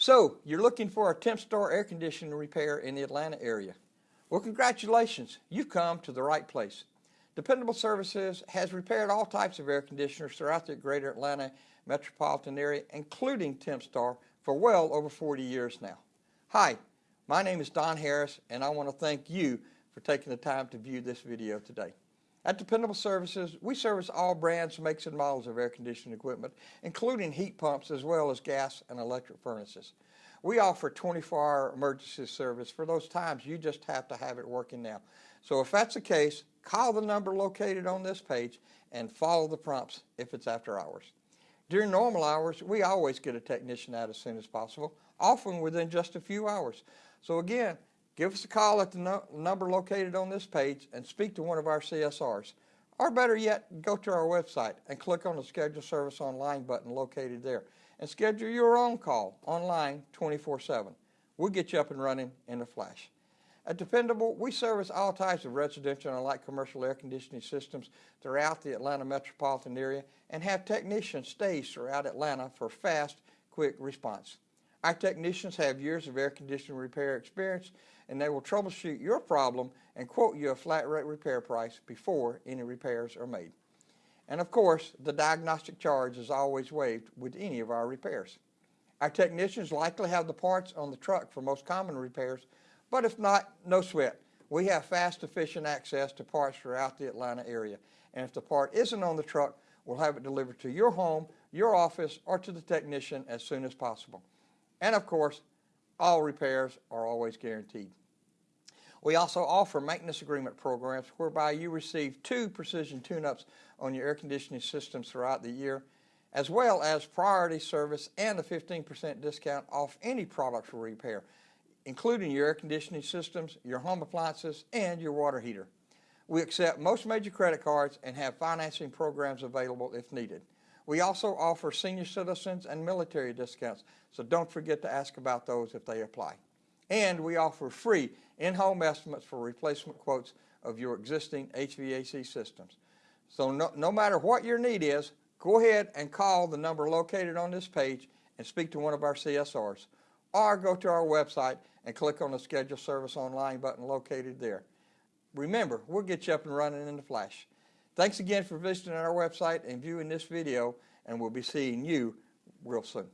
So, you're looking for a Tempstar air conditioning repair in the Atlanta area. Well, congratulations, you've come to the right place. Dependable Services has repaired all types of air conditioners throughout the greater Atlanta metropolitan area, including Tempstar, for well over 40 years now. Hi, my name is Don Harris, and I want to thank you for taking the time to view this video today. At Dependable Services, we service all brands, makes, and models of air conditioning equipment, including heat pumps as well as gas and electric furnaces. We offer 24-hour emergency service for those times you just have to have it working now. So if that's the case, call the number located on this page and follow the prompts if it's after hours. During normal hours, we always get a technician out as soon as possible, often within just a few hours. So again, Give us a call at the no number located on this page and speak to one of our CSRs. Or better yet, go to our website and click on the Schedule Service Online button located there and schedule your own call online 24-7. We'll get you up and running in a flash. At Dependable, we service all types of residential and light commercial air conditioning systems throughout the Atlanta metropolitan area and have technicians staged throughout Atlanta for fast, quick response. Our technicians have years of air conditioning repair experience and they will troubleshoot your problem and quote you a flat rate repair price before any repairs are made. And of course, the diagnostic charge is always waived with any of our repairs. Our technicians likely have the parts on the truck for most common repairs, but if not, no sweat. We have fast, efficient access to parts throughout the Atlanta area. And if the part isn't on the truck, we'll have it delivered to your home, your office, or to the technician as soon as possible. And of course, all repairs are always guaranteed. We also offer maintenance agreement programs whereby you receive two precision tune-ups on your air conditioning systems throughout the year, as well as priority service and a 15% discount off any products for repair, including your air conditioning systems, your home appliances, and your water heater. We accept most major credit cards and have financing programs available if needed. We also offer senior citizens and military discounts, so don't forget to ask about those if they apply. And we offer free in-home estimates for replacement quotes of your existing HVAC systems. So no, no matter what your need is, go ahead and call the number located on this page and speak to one of our CSRs. Or go to our website and click on the Schedule Service Online button located there. Remember, we'll get you up and running in the flash. Thanks again for visiting our website and viewing this video, and we'll be seeing you real soon.